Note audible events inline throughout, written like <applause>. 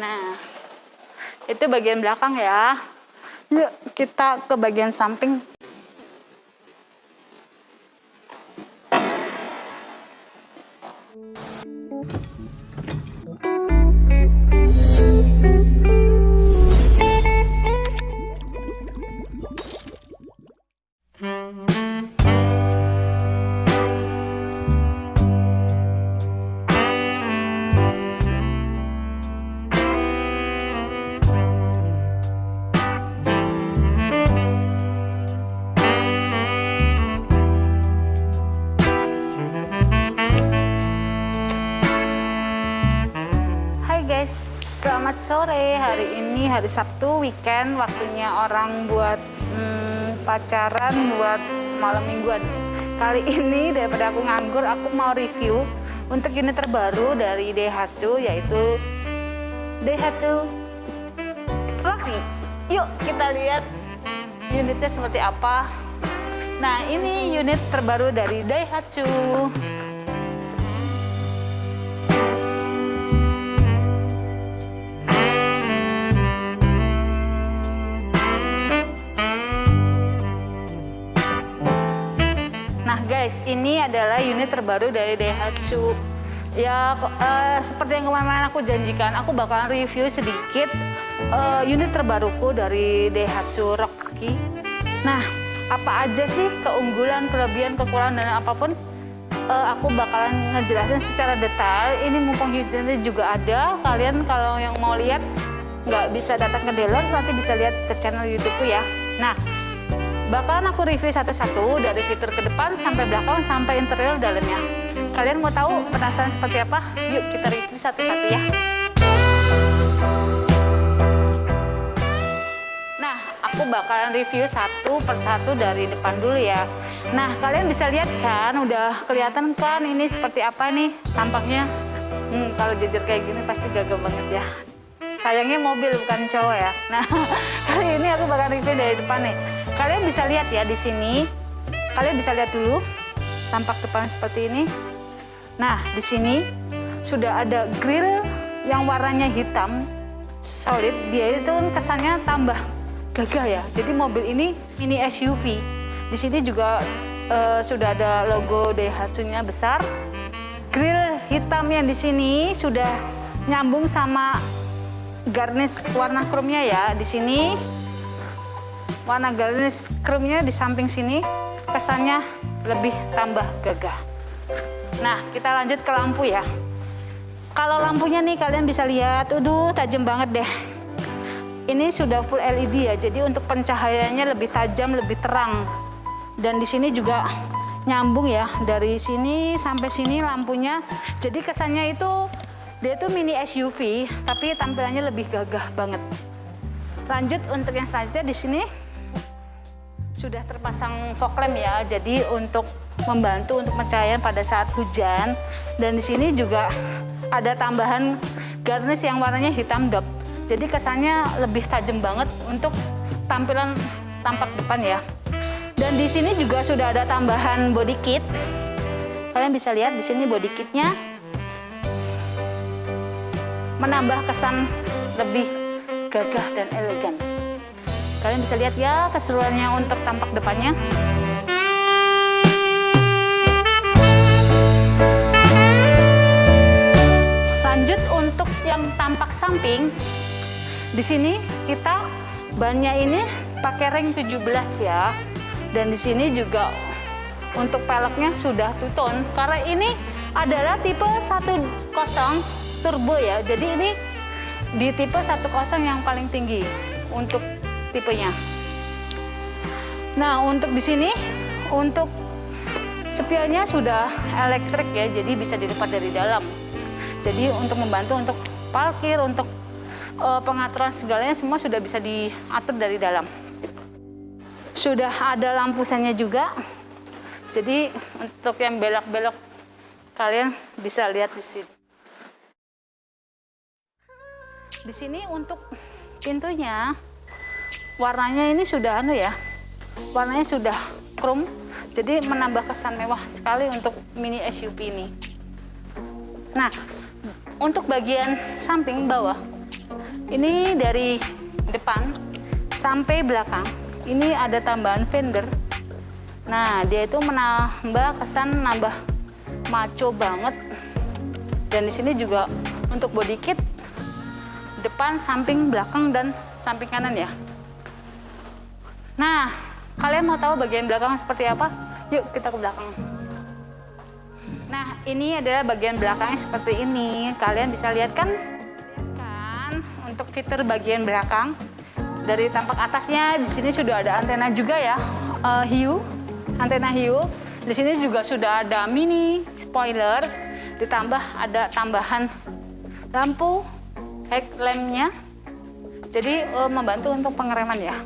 Nah, itu bagian belakang ya. Yuk, kita ke bagian samping. Hari ini hari Sabtu weekend, waktunya orang buat hmm, pacaran, buat malam mingguan. Kali ini daripada aku nganggur, aku mau review untuk unit terbaru dari Daihatsu yaitu Daihatsu Rocky. Yuk kita lihat unitnya seperti apa. Nah ini unit terbaru dari Daihatsu. Unit terbaru dari Daihatsu. Ya eh, seperti yang kemarin aku janjikan, aku bakalan review sedikit eh, unit terbaruku dari Daihatsu Rocky. Nah, apa aja sih keunggulan, kelebihan, kekurangan dan apa pun eh, aku bakalan ngejelasin secara detail. Ini mumpung unitnya juga ada, kalian kalau yang mau lihat nggak bisa datang ke dealer, nanti bisa lihat ke channel YouTubeku ya. Nah, bakalan aku review satu-satu dari fitur ke depan sampai belakang sampai interior dalamnya. Kalian mau tahu penasaran seperti apa? Yuk kita review satu-satu ya. Nah, aku bakalan review satu per satu dari depan dulu ya. Nah, kalian bisa lihat kan, udah kelihatan kan ini seperti apa nih tampaknya. Hmm, kalau jajar kayak gini pasti gagal banget ya. Sayangnya mobil bukan cowok ya. Nah, <laughs> kali ini aku bakal review dari depan nih. Kalian bisa lihat ya di sini. Kalian bisa lihat dulu tampak depan seperti ini. Nah, di sini sudah ada grill yang warnanya hitam solid. Dia itu kesannya tambah gagah ya. Jadi mobil ini ini SUV. Di sini juga eh, sudah ada logo Daihatsu-nya besar. Grill hitam yang di sini sudah nyambung sama garnish warna chrome-nya ya di sini warna garnish chrome-nya di samping sini kesannya lebih tambah gagah. Nah kita lanjut ke lampu ya. Kalau lampunya nih kalian bisa lihat aduh tajam banget deh. Ini sudah full LED ya jadi untuk pencahayaannya lebih tajam lebih terang. Dan di sini juga nyambung ya dari sini sampai sini lampunya. Jadi kesannya itu dia tuh mini SUV, tapi tampilannya lebih gagah banget. Lanjut untuk yang selanjutnya di sini sudah terpasang fog lamp ya, jadi untuk membantu untuk pencahayaan pada saat hujan. Dan di sini juga ada tambahan garnish yang warnanya hitam dop. Jadi kesannya lebih tajam banget untuk tampilan tampak depan ya. Dan di sini juga sudah ada tambahan body kit. Kalian bisa lihat di sini body kitnya menambah kesan lebih gagah dan elegan. Kalian bisa lihat ya keseruannya untuk tampak depannya. Lanjut untuk yang tampak samping, di sini kita bannya ini pakai ring 17 ya. Dan di sini juga untuk peleknya sudah two-tone karena ini adalah tipe 10 turbo ya. Jadi ini di tipe 10 yang paling tinggi untuk tipenya. Nah, untuk di sini untuk spionnya sudah elektrik ya, jadi bisa dilipat dari dalam. Jadi untuk membantu untuk parkir, untuk uh, pengaturan segalanya semua sudah bisa diatur dari dalam. Sudah ada lampu sennya juga. Jadi untuk yang belok-belok kalian bisa lihat di sini. Di sini untuk pintunya warnanya ini sudah anu ya. Warnanya sudah chrome. Jadi menambah kesan mewah sekali untuk mini SUV ini. Nah, untuk bagian samping bawah ini dari depan sampai belakang ini ada tambahan fender nah dia itu menambah kesan nambah maco banget dan di sini juga untuk body kit depan samping belakang dan samping kanan ya nah kalian mau tahu bagian belakang seperti apa? Yuk kita ke belakang. Nah ini adalah bagian belakangnya seperti ini. Kalian bisa lihat kan? Kan? Untuk fitur bagian belakang. Dari tampak atasnya di sini sudah ada antena juga ya. Uh, hiu antena hiu. Di sini juga sudah ada mini spoiler. Ditambah ada tambahan lampu headlampnya jadi uh, membantu untuk pengereman ya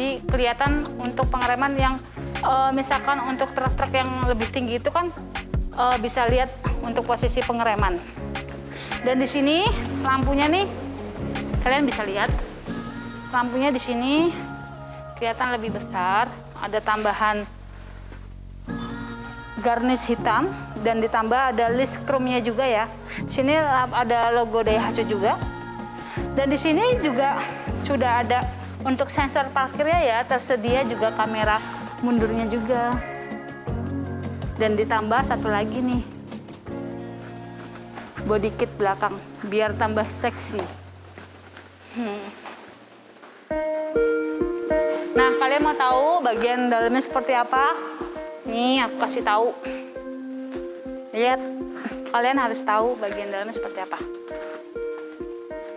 jadi kelihatan untuk pengereman yang uh, misalkan untuk truk-truk yang lebih tinggi itu kan uh, bisa lihat untuk posisi pengereman dan di sini lampunya nih kalian bisa lihat lampunya di sini kelihatan lebih besar ada tambahan garnish hitam dan ditambah ada list chrome-nya juga ya. Sini ada logo Daihatsu juga. Dan di sini juga sudah ada untuk sensor parkirnya ya, tersedia juga kamera mundurnya juga. Dan ditambah satu lagi nih. Body kit belakang biar tambah seksi. Hmm. Nah, kalian mau tahu bagian dalamnya seperti apa? Nih, aku kasih tahu. Lihat, kalian harus tahu bagian dalamnya seperti apa.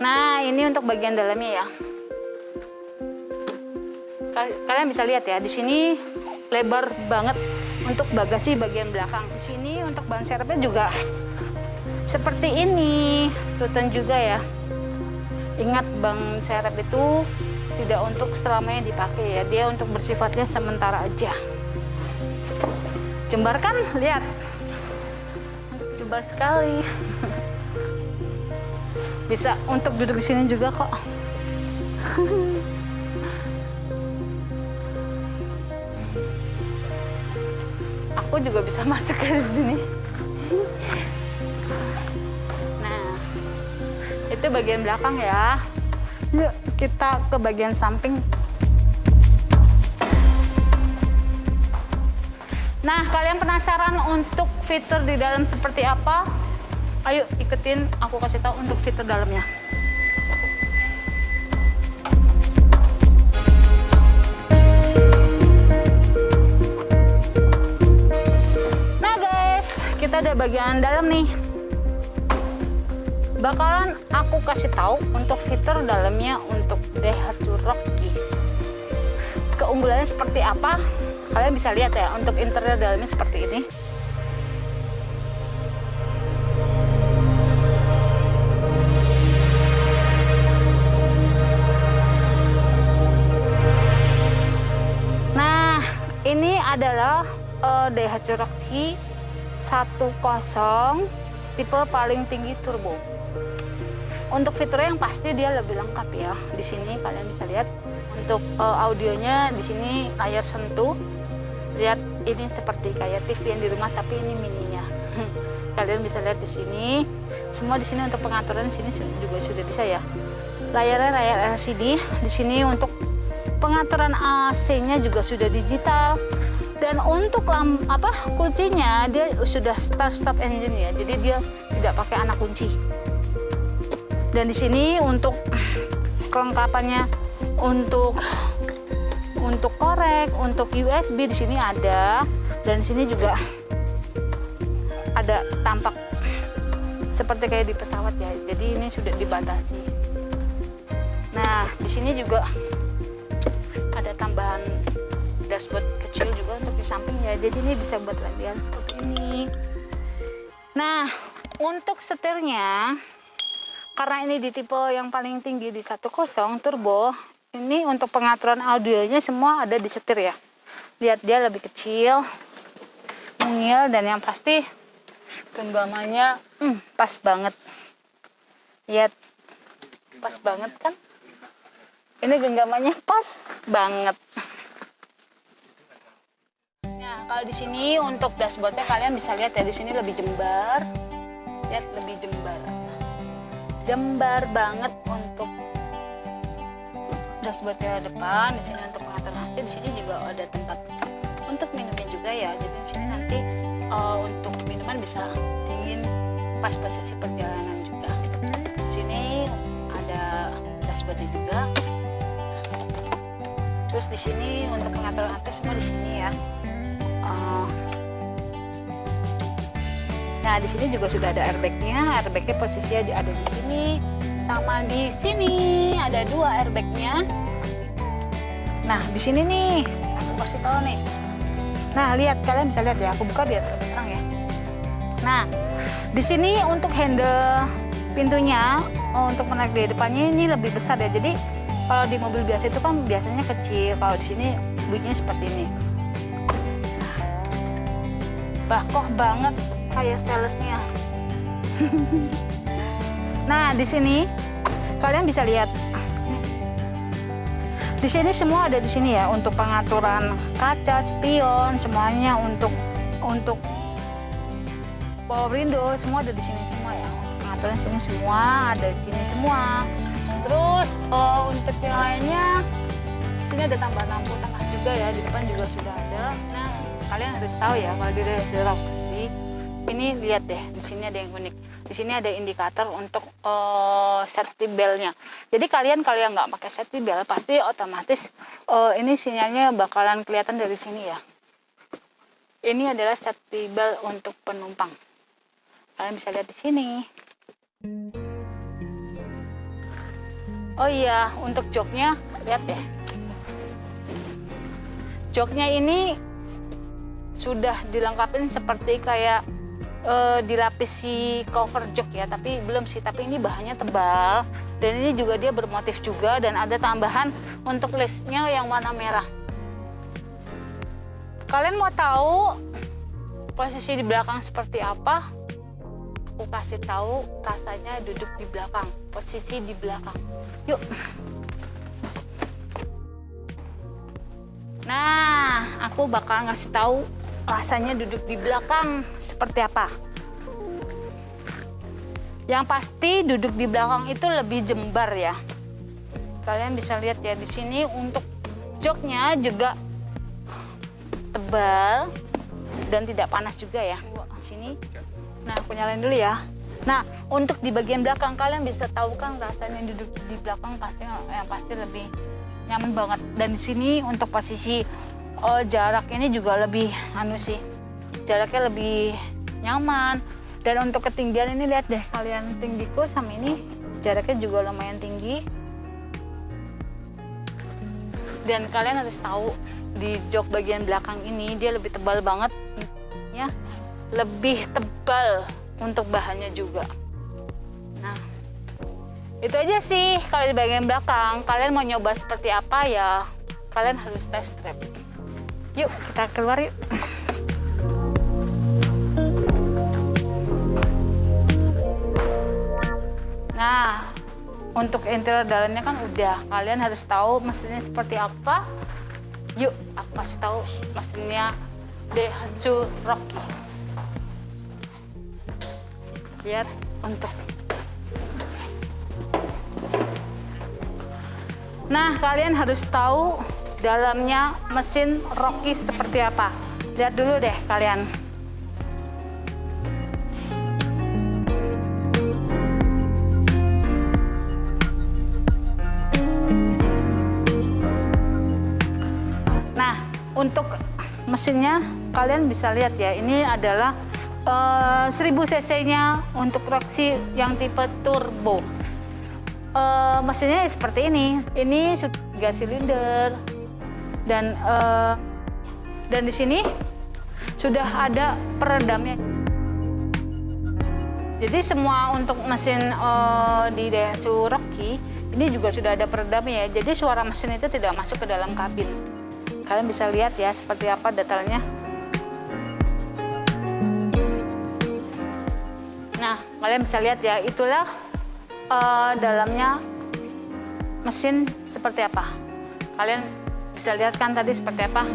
Nah, ini untuk bagian dalamnya ya. Kalian bisa lihat ya, di sini lebar banget untuk bagasi bagian belakang. Di sini untuk ban serepnya juga seperti ini. Tutan juga ya. Ingat ban serep itu tidak untuk selamanya dipakai ya. Dia untuk bersifatnya sementara aja. Jembar kan? Lihat. Jembar sekali. <laughs> Bisa untuk duduk di sini juga kok. <laughs> Aku juga bisa <laughs> masuk ke sini. Nah, itu bagian belakang ya. Yuk, kita ke bagian samping Nah, kalian penasaran untuk fitur di dalam seperti apa? Ayo ikutin aku kasih tahu untuk fitur dalamnya. Udah bagian dalam nih. Bakalan aku kasih tahu untuk fitur dalamnya untuk Daihatsu Rocky. Keunggulannya seperti apa? kalian bisa lihat ya untuk interior dalamnya seperti ini nah ini adalah uh, Daihatsu Rocky 10 tipe paling tinggi turbo. Untuk fiturnya yang pasti dia lebih lengkap ya. Di sini kalian bisa lihat. Untuk uh, audionya di sini layar sentuh. Lihat ini seperti kayak TV yang di rumah tapi ini mininya. <laughs> Kalian bisa lihat di sini. Semua di sini untuk pengaturan di sini juga sudah bisa ya. Layarnya layar LCD di sini untuk pengaturan AC-nya juga sudah digital dan untuk lam, apa kuncinya dia sudah start stop engine ya jadi dia tidak pakai anak kunci dan di sini untuk kelengkapannya untuk untuk korek, untuk USB di sini ada dan di sini juga ada tampak seperti kayak di pesawat ya. Jadi ini sudah dibatasi. Nah, di sini juga ada tambahan dashboard kecil juga untuk di samping ya. Jadi ini bisa buat latihan seperti ini. Nah, untuk setirnya karena ini di tipe yang paling tinggi di 10 turbo ini untuk pengaturan audionya semua ada di setir ya lihat dia lebih kecil mungil dan yang pasti genggamannya hmm, pas banget lihat pas banget kan ini genggamannya pas banget kalau di sini untuk dashboardnya kalian bisa lihat ya di sini lebih jembar. Lihat lebih jembar. Jembar banget untuk dashboardnya depan di sini untuk pengaturan AC di sini juga ada tempat untuk minumnya juga ya. Jadi di sini nanti uh, untuk minuman bisa dingin pas posisi perjalanan juga. Di sini ada dashboardnya juga. Terus di sini untuk pengaturan AC semua di sini ya Nah, di sini juga sudah ada airbagnya. Airbagnya posisinya ada di sini, sama di sini ada dua airbagnya. Nah, di sini nih, aku kasih tahu nih. Nah, lihat kalian bisa lihat ya, aku buka biar terang ya. Nah, di sini untuk handle pintunya untuk menarik di depannya ini lebih besar ya. Jadi kalau di mobil biasa itu kan biasanya kecil, kalau di sini bunyinya seperti ini. Bakoh banget kayak salesnya. nah, di sini kalian bisa lihat. Di sini semua ada di sini ya untuk pengaturan kaca, spion, semuanya untuk untuk power window semua ada di sini semua ya. Pengaturan sini semua ada di sini semua. Terus oh, untuk yang lainnya sini ada tambahan lampu tengah juga ya di depan juga sudah ada. Nah kalian harus tahu ya kalau di Rock ini lihat deh di sini ada yang unik. Di sini ada indikator untuk uh, safety beltnya. Jadi kalian kalau yang nggak pakai safety belt pasti otomatis uh, ini sinyalnya bakalan kelihatan dari sini ya. Ini adalah safety belt untuk penumpang. Kalian bisa lihat di sini. Oh iya untuk joknya lihat deh. Joknya ini sudah dilengkapi seperti kayak e, dilapisi cover jok ya tapi belum sih tapi ini bahannya tebal dan ini juga dia bermotif juga dan ada tambahan untuk listnya yang warna merah. Kalian mau tahu posisi di belakang seperti apa? Aku kasih tahu rasanya duduk di belakang posisi di belakang. Yuk. Nah aku bakal ngasih tahu rasanya duduk di belakang seperti apa? Yang pasti duduk di belakang itu lebih jembar ya. Kalian bisa lihat ya di sini untuk joknya juga tebal dan tidak panas juga ya. Sini. Nah, aku nyalain dulu ya. Nah, untuk di bagian belakang kalian bisa tahu kan rasanya duduk di belakang pasti yang pasti lebih nyaman banget. Dan di sini untuk posisi oh, jarak ini juga lebih anu sih jaraknya lebih nyaman. Dan untuk ketinggian ini lihat deh kalian tinggiku sama ini jaraknya juga lumayan tinggi. Dan kalian harus tahu di jok bagian belakang ini dia lebih tebal banget. Ya lebih tebal untuk bahannya juga. Nah itu aja sih kalau di bagian belakang. Kalian mau nyoba seperti apa ya kalian harus test drive yuk kita keluar yuk Nah, untuk interior dalamnya kan udah. Kalian harus tahu mesinnya seperti apa. Yuk, aku kasih tahu mesinnya Daihatsu Rocky. Lihat untuk Nah, kalian harus tahu dalamnya mesin Rocky seperti apa. Lihat dulu deh kalian. untuk mesinnya kalian bisa lihat ya ini adalah uh, 1000 cc nya untuk Roxy yang tipe turbo uh, mesinnya seperti ini ini tiga silinder dan uh, dan di sini sudah ada peredamnya. Jadi semua untuk mesin uh, di Daihatsu Rocky ini juga sudah ada peredamnya ya. Jadi suara mesin itu tidak masuk ke dalam kabin. Kalian bisa lihat ya seperti apa detailnya. Nah kalian bisa lihat ya itulah uh, dalamnya mesin seperti apa. Kalian bisa lihat kan tadi seperti apa?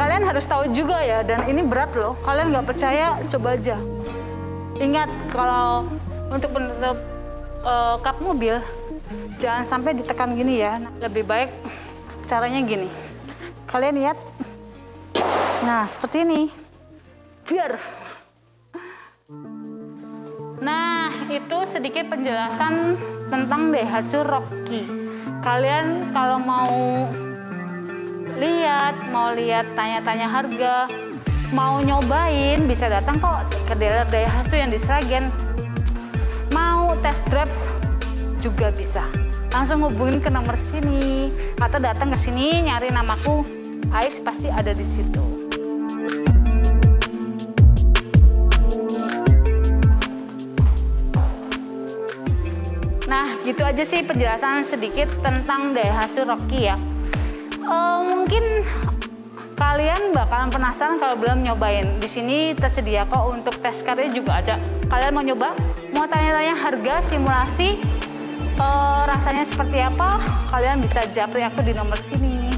Kalian harus tahu juga ya dan ini berat loh. Kalian nggak percaya coba aja. Ingat kalau untuk menutup uh, kap mobil jangan sampai ditekan gini ya. Lebih baik caranya gini. Kalian lihat. Nah seperti ini. Biar. Nah itu sedikit penjelasan tentang Daihatsu Rocky. Kalian kalau mau lihat mau lihat tanya-tanya harga mau nyobain bisa datang kok ke dealer Daihatsu yang di Sragen. Mau test drive juga bisa. Langsung hubungin ke nomor sini atau datang ke sini nyari namaku. Ais pasti ada di situ gitu aja sih penjelasan sedikit tentang Daihatsu Rocky ya. Uh, mungkin kalian bakalan penasaran kalau belum nyobain. Di sini tersedia kok untuk tes karya juga ada. Kalian mau nyoba? Mau tanya-tanya harga simulasi uh, rasanya seperti apa? Kalian bisa japri aku di nomor sini.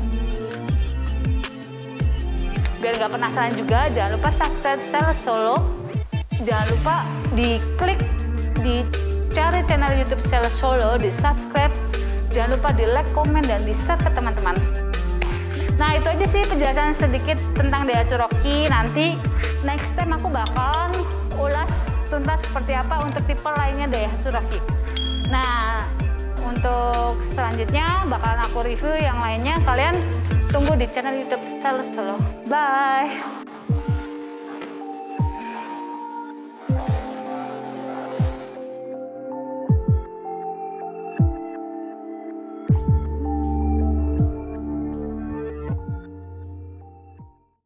Biar nggak penasaran juga, jangan lupa subscribe Sales Solo. Jangan lupa diklik di cari channel YouTube Sales Solo, di subscribe, jangan lupa di like, komen, dan di share ke teman-teman. Nah itu aja sih penjelasan sedikit tentang Daihatsu Rocky. Nanti next time aku bakalan ulas tuntas seperti apa untuk tipe lainnya Daihatsu Rocky. Nah untuk selanjutnya bakalan aku review yang lainnya. Kalian tunggu di channel YouTube Sales Solo. Bye.